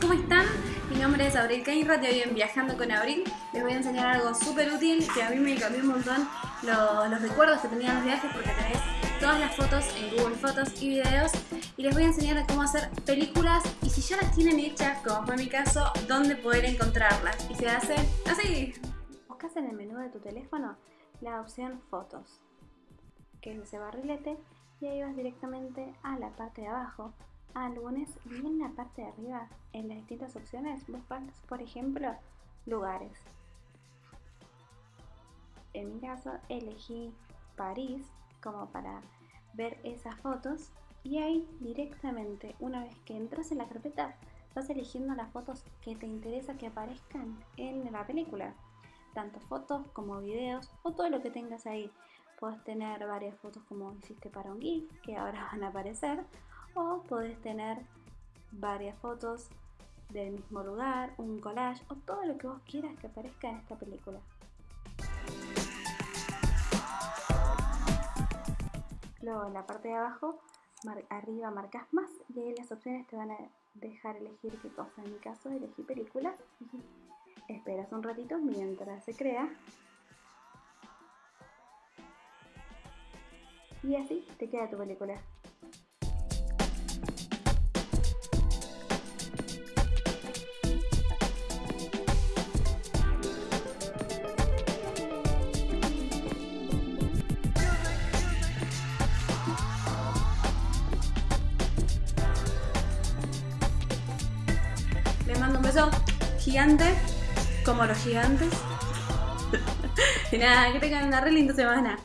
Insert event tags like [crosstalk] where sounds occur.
¿cómo están? Mi nombre es Abril Cainrat y hoy en Viajando con Abril les voy a enseñar algo súper útil que a mí me cambió un montón los, recuerdos que tenía en los viajes porque tenés todas las fotos en Google Fotos y videos y les voy a enseñar cómo hacer películas y si ya las tienen hechas, como fue mi caso, dónde poder encontrarlas y se hace así. Buscas en el menú de tu teléfono la opción Fotos que es ese barrilete y ahí vas directamente a la parte de abajo álbumes y en la parte de arriba, en las distintas opciones, buscas, por ejemplo, lugares. En mi caso elegí París como para ver esas fotos y ahí directamente, una vez que entras en la carpeta, vas eligiendo las fotos que te interesa que aparezcan en la película. Tanto fotos como videos o todo lo que tengas ahí. Puedes tener varias fotos como hiciste para un GIF, que ahora [laughs] van a aparecer, o podés tener varias fotos del mismo lugar, un collage o todo lo que vos quieras que aparezca en esta película. Luego en la parte de abajo, arriba marcas más y ahí las opciones te van a dejar elegir qué cosa. En mi caso elegí película y esperas un ratito mientras se crea. Y así te queda tu película. Mando un gigante, como los gigantes. [laughs] y nada, que tengan una re linda semana.